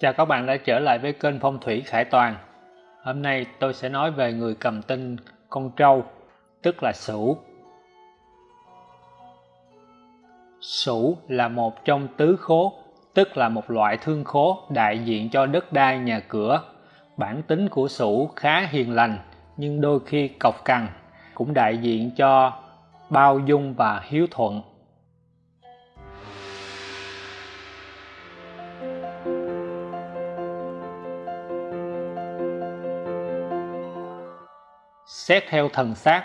Chào các bạn đã trở lại với kênh Phong thủy Khải Toàn. Hôm nay tôi sẽ nói về người cầm tinh con trâu, tức là Sửu. Sửu là một trong tứ khố, tức là một loại thương khố đại diện cho đất đai nhà cửa. Bản tính của Sửu khá hiền lành, nhưng đôi khi cọc cằn, cũng đại diện cho bao dung và hiếu thuận. Xét theo thần sát,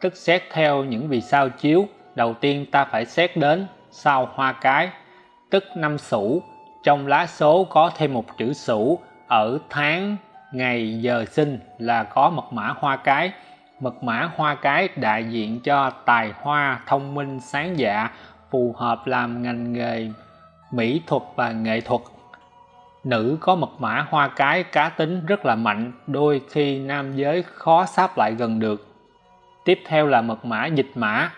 tức xét theo những vì sao chiếu, đầu tiên ta phải xét đến sao hoa cái, tức năm sửu, trong lá số có thêm một chữ sửu ở tháng, ngày, giờ sinh là có mật mã hoa cái. Mật mã hoa cái đại diện cho tài hoa, thông minh, sáng dạ, phù hợp làm ngành nghề mỹ thuật và nghệ thuật nữ có mật mã hoa cái cá tính rất là mạnh, đôi khi nam giới khó sáp lại gần được. Tiếp theo là mật mã dịch mã.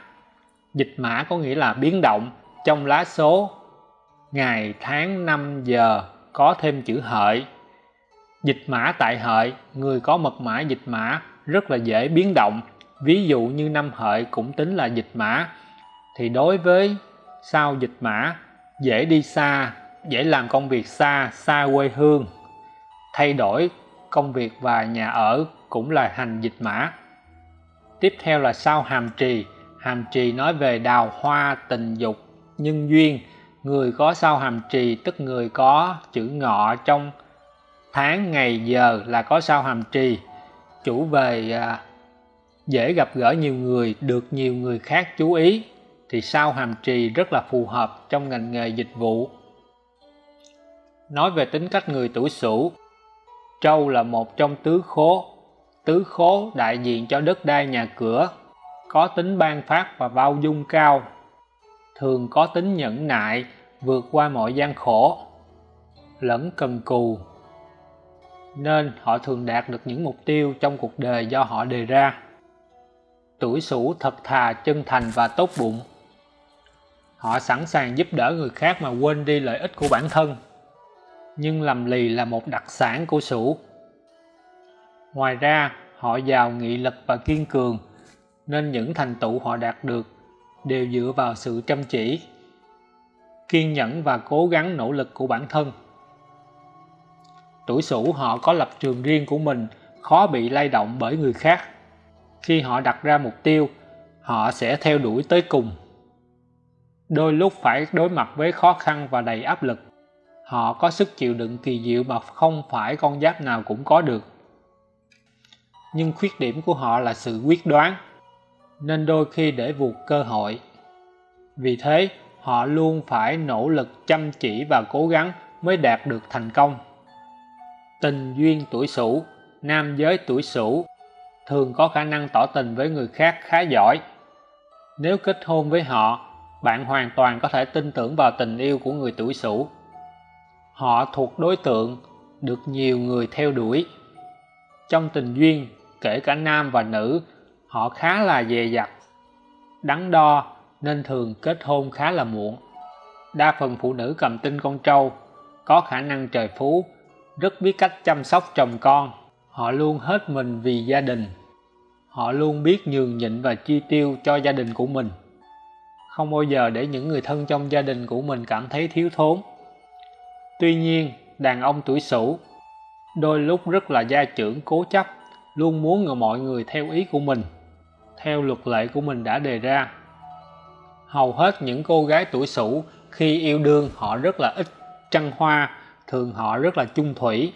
Dịch mã có nghĩa là biến động, trong lá số. Ngày, tháng, năm, giờ, có thêm chữ hợi. Dịch mã tại hợi, người có mật mã dịch mã, rất là dễ biến động. Ví dụ như năm hợi cũng tính là dịch mã. Thì đối với sao dịch mã, dễ đi xa dễ làm công việc xa, xa quê hương. Thay đổi công việc và nhà ở cũng là hành dịch mã. Tiếp theo là sao hàm trì. Hàm trì nói về đào hoa, tình dục, nhân duyên. Người có sao hàm trì tức người có chữ ngọ trong tháng, ngày, giờ là có sao hàm trì. Chủ về à, dễ gặp gỡ nhiều người, được nhiều người khác chú ý thì sao hàm trì rất là phù hợp trong ngành nghề dịch vụ nói về tính cách người tuổi Sửu. Trâu là một trong tứ khố. Tứ khố đại diện cho đất đai nhà cửa, có tính ban phát và bao dung cao, thường có tính nhẫn nại, vượt qua mọi gian khổ, lẫn cần cù. Nên họ thường đạt được những mục tiêu trong cuộc đời do họ đề ra. Tuổi Sửu thật thà, chân thành và tốt bụng. Họ sẵn sàng giúp đỡ người khác mà quên đi lợi ích của bản thân nhưng làm lì là một đặc sản của sửu. Ngoài ra, họ giàu nghị lực và kiên cường, nên những thành tựu họ đạt được đều dựa vào sự chăm chỉ, kiên nhẫn và cố gắng nỗ lực của bản thân. Tuổi sửu họ có lập trường riêng của mình, khó bị lay động bởi người khác. Khi họ đặt ra mục tiêu, họ sẽ theo đuổi tới cùng. Đôi lúc phải đối mặt với khó khăn và đầy áp lực Họ có sức chịu đựng kỳ diệu mà không phải con giáp nào cũng có được. Nhưng khuyết điểm của họ là sự quyết đoán, nên đôi khi để vụt cơ hội. Vì thế, họ luôn phải nỗ lực chăm chỉ và cố gắng mới đạt được thành công. Tình duyên tuổi Sửu, nam giới tuổi Sửu thường có khả năng tỏ tình với người khác khá giỏi. Nếu kết hôn với họ, bạn hoàn toàn có thể tin tưởng vào tình yêu của người tuổi Sửu họ thuộc đối tượng được nhiều người theo đuổi. Trong tình duyên, kể cả nam và nữ, họ khá là dè dặt, đắn đo nên thường kết hôn khá là muộn. Đa phần phụ nữ cầm tinh con trâu, có khả năng trời phú, rất biết cách chăm sóc chồng con. Họ luôn hết mình vì gia đình. Họ luôn biết nhường nhịn và chi tiêu cho gia đình của mình. Không bao giờ để những người thân trong gia đình của mình cảm thấy thiếu thốn. Tuy nhiên, đàn ông tuổi Sửu đôi lúc rất là gia trưởng cố chấp, luôn muốn mọi người theo ý của mình, theo luật lệ của mình đã đề ra. Hầu hết những cô gái tuổi Sửu khi yêu đương họ rất là ít trăng hoa, thường họ rất là chung thủy.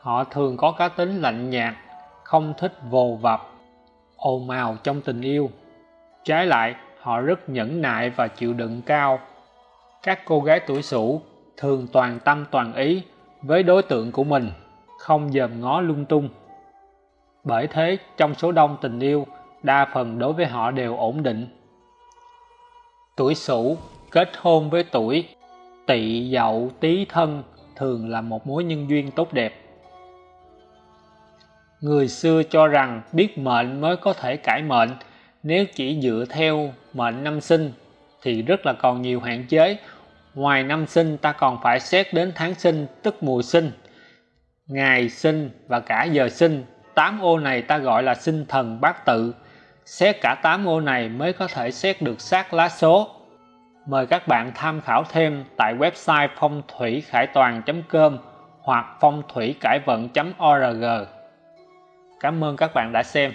Họ thường có cá tính lạnh nhạt, không thích vồ vập, ồn ào trong tình yêu. Trái lại, họ rất nhẫn nại và chịu đựng cao. Các cô gái tuổi Sửu thường toàn tâm toàn ý với đối tượng của mình, không dòm ngó lung tung. Bởi thế, trong số đông tình yêu, đa phần đối với họ đều ổn định. Tuổi Sửu kết hôn với tuổi Tỵ Dậu Tý Thân thường là một mối nhân duyên tốt đẹp. Người xưa cho rằng biết mệnh mới có thể cải mệnh, nếu chỉ dựa theo mệnh năm sinh thì rất là còn nhiều hạn chế ngoài năm sinh, ta còn phải xét đến tháng sinh, tức mùa sinh, ngày sinh và cả giờ sinh. Tám ô này ta gọi là sinh thần bát tự. Xét cả tám ô này mới có thể xét được xác lá số. Mời các bạn tham khảo thêm tại website phong thủy khải toàn.com hoặc phong thủy cải vận.org Cảm ơn các bạn đã xem.